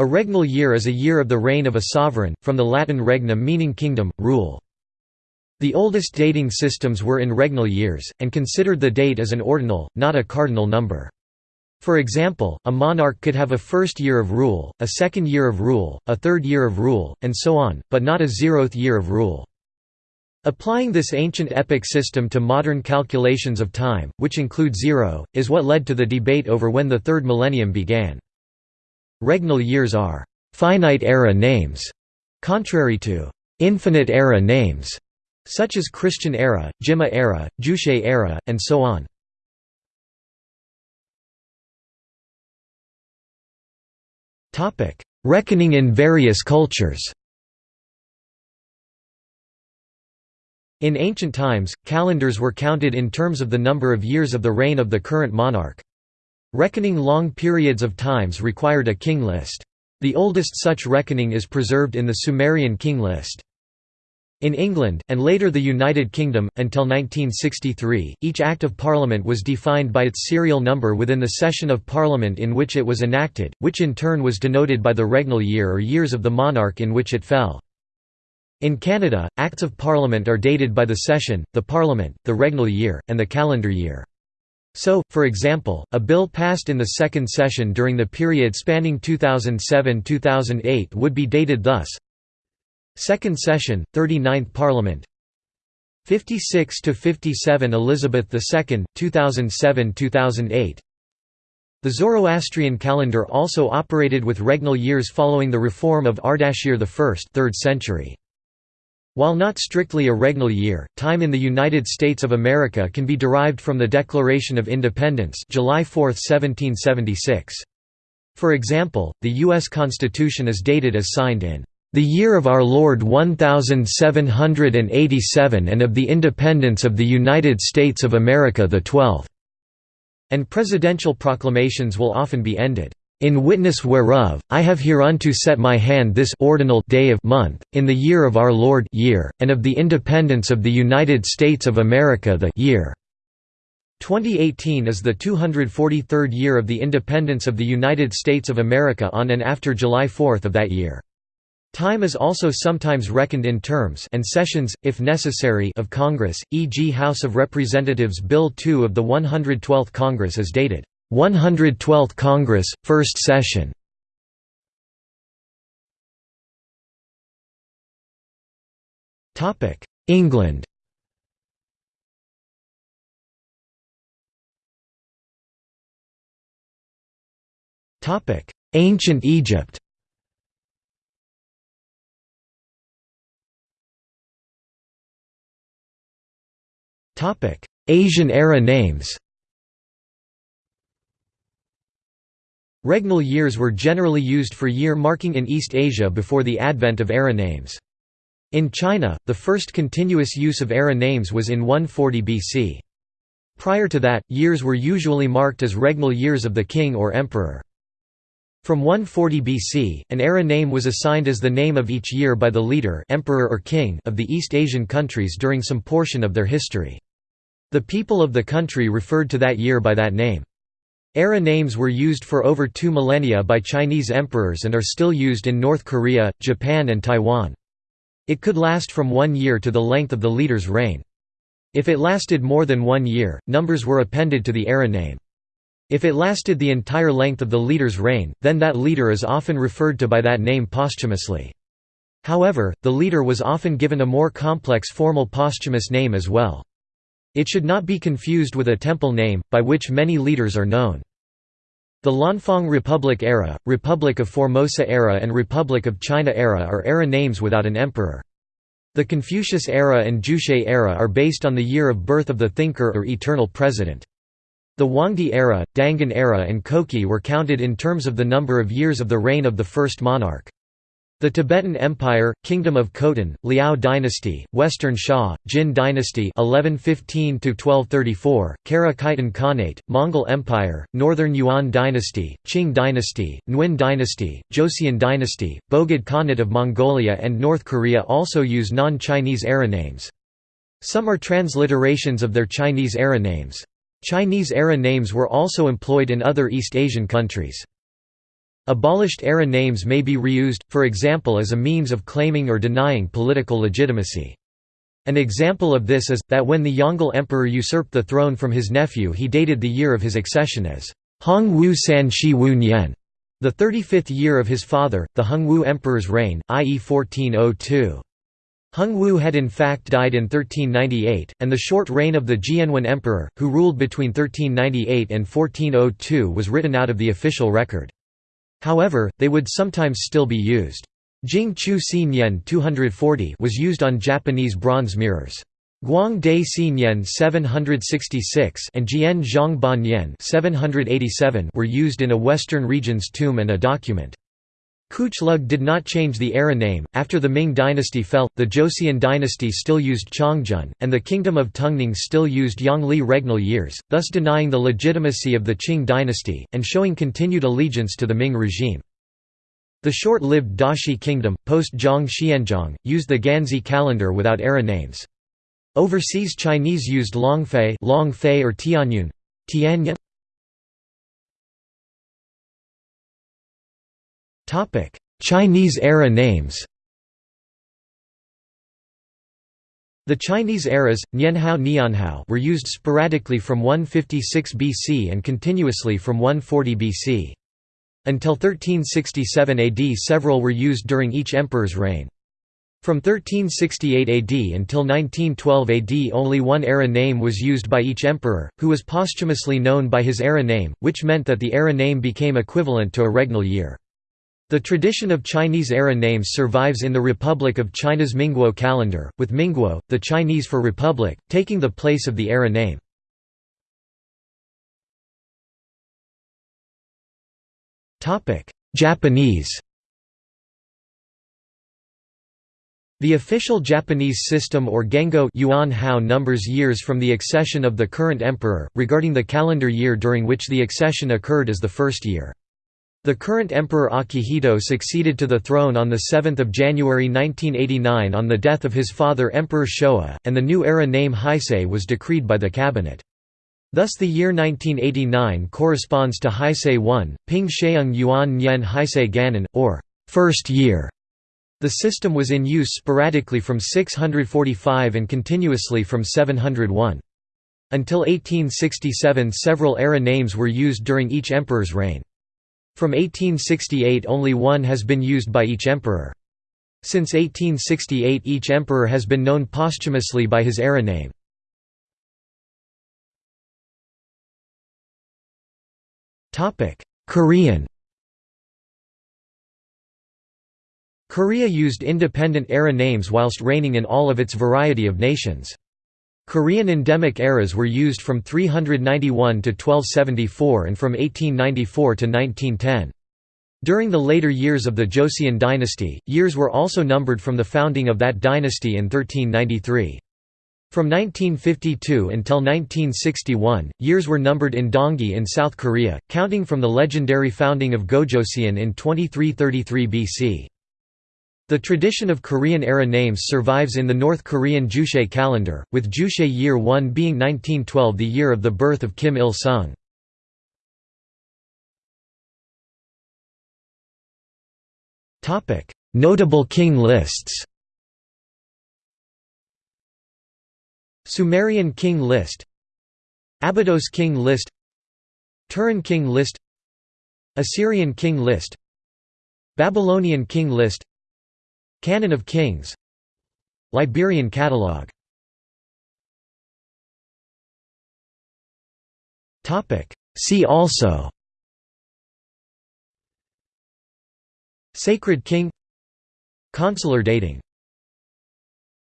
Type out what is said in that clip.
A regnal year is a year of the reign of a sovereign, from the Latin regnum meaning kingdom, rule. The oldest dating systems were in regnal years, and considered the date as an ordinal, not a cardinal number. For example, a monarch could have a first year of rule, a second year of rule, a third year of rule, and so on, but not a zeroth year of rule. Applying this ancient epic system to modern calculations of time, which include zero, is what led to the debate over when the third millennium began. Regnal years are «finite era names», contrary to «infinite era names», such as Christian era, Jimmu era, Juche era, and so on. Reckoning in various cultures In ancient times, calendars were counted in terms of the number of years of the reign of the current monarch. Reckoning long periods of times required a king list. The oldest such reckoning is preserved in the Sumerian king list. In England, and later the United Kingdom, until 1963, each Act of Parliament was defined by its serial number within the session of Parliament in which it was enacted, which in turn was denoted by the regnal year or years of the monarch in which it fell. In Canada, Acts of Parliament are dated by the session, the Parliament, the regnal year, and the calendar year. So, for example, a bill passed in the second session during the period spanning 2007–2008 would be dated thus. Second session, 39th Parliament. 56–57 Elizabeth II, 2007–2008 The Zoroastrian calendar also operated with regnal years following the reform of Ardashir I 3rd century. While not strictly a regnal year, time in the United States of America can be derived from the Declaration of Independence July 4, 1776. For example, the U.S. Constitution is dated as signed in the year of our Lord 1787 and of the independence of the United States of America the 12th", and presidential proclamations will often be ended, in witness whereof, I have hereunto set my hand this ordinal day of month, in the year of our Lord year, and of the independence of the United States of America the year. 2018 is the 243rd year of the independence of the United States of America on and after July 4 of that year. Time is also sometimes reckoned in terms and sessions, if necessary of Congress, e.g. House of Representatives Bill 2 of the 112th Congress is dated 112th Congress, First Session. England. Ancient Egypt. Asian era names Regnal years were generally used for year marking in East Asia before the advent of era names. In China, the first continuous use of era names was in 140 BC. Prior to that, years were usually marked as regnal years of the king or emperor. From 140 BC, an era name was assigned as the name of each year by the leader emperor or king of the East Asian countries during some portion of their history. The people of the country referred to that year by that name. Era names were used for over two millennia by Chinese emperors and are still used in North Korea, Japan and Taiwan. It could last from one year to the length of the leader's reign. If it lasted more than one year, numbers were appended to the era name. If it lasted the entire length of the leader's reign, then that leader is often referred to by that name posthumously. However, the leader was often given a more complex formal posthumous name as well. It should not be confused with a temple name, by which many leaders are known. The Lanfang Republic era, Republic of Formosa era and Republic of China era are era names without an emperor. The Confucius era and Juche era are based on the year of birth of the thinker or eternal president. The Huangdi era, Dangun era and Koki were counted in terms of the number of years of the reign of the first monarch. The Tibetan Empire, Kingdom of Khotan, Liao dynasty, Western Xia, Jin dynasty 1115–1234, Kara Khitan Khanate, Mongol Empire, Northern Yuan dynasty, Qing dynasty, Nguyen dynasty, Joseon dynasty, Bogd Khanate of Mongolia and North Korea also use non-Chinese era names. Some are transliterations of their Chinese era names. Chinese era names were also employed in other East Asian countries. Abolished era names may be reused, for example as a means of claiming or denying political legitimacy. An example of this is, that when the Yongle emperor usurped the throne from his nephew he dated the year of his accession as Hong Wu San Shi Wu Nian, the 35th year of his father, the Hongwu emperor's reign, i.e. 1402. Hongwu had in fact died in 1398, and the short reign of the Jianwen emperor, who ruled between 1398 and 1402 was written out of the official record. However, they would sometimes still be used. Jing Chu Si Nian 240 was used on Japanese bronze mirrors. Guang Nian 766 and Jian Zhang Ba Nian 787 were used in a Western region's tomb and a document. Lug did not change the era name. After the Ming dynasty fell, the Joseon dynasty still used Chongzhen, and the Kingdom of Tungning still used Yongli regnal years, thus denying the legitimacy of the Qing dynasty, and showing continued allegiance to the Ming regime. The short-lived Daxi kingdom, post-Zhang Xianzhong, used the Ganzhi calendar without era names. Overseas Chinese used Longfei, Longfei or Tianyun, Tianyan. Topic: Chinese era names. The Chinese eras, Nianhao Nianhao were used sporadically from 156 BC and continuously from 140 BC. Until 1367 AD several were used during each emperor's reign. From 1368 AD until 1912 AD only one era name was used by each emperor, who was posthumously known by his era name, which meant that the era name became equivalent to a regnal year. The tradition of Chinese era names survives in the Republic of China's Minguo calendar, with Minguo, the Chinese for republic, taking the place of the era name. Japanese The official Japanese system or Gengo Yuan Hao numbers years from the accession of the current emperor, regarding the calendar year during which the accession occurred as the first year. The current emperor Akihito succeeded to the throne on 7 January 1989 on the death of his father Emperor Showa, and the new era name Heisei was decreed by the cabinet. Thus the year 1989 corresponds to Heisei 1, Ping Sheung Yuan Nian Heisei Ganon, or first year. The system was in use sporadically from 645 and continuously from 701. Until 1867 several era names were used during each emperor's reign. From 1868 only one has been used by each emperor. Since 1868 each emperor has been known posthumously by his era name. Korean Korea used independent era names whilst reigning in all of its variety of nations. Korean endemic eras were used from 391 to 1274 and from 1894 to 1910. During the later years of the Joseon dynasty, years were also numbered from the founding of that dynasty in 1393. From 1952 until 1961, years were numbered in Dangi in South Korea, counting from the legendary founding of Gojoseon in 2333 BC. The tradition of Korean-era names survives in the North Korean Juche calendar, with Juche Year 1 being 1912 the year of the birth of Kim Il-sung. Notable king lists Sumerian king list Abydos king list Turin king list Assyrian king list Babylonian king list Canon of Kings. Liberian Catalogue See also. Sacred King. Consular dating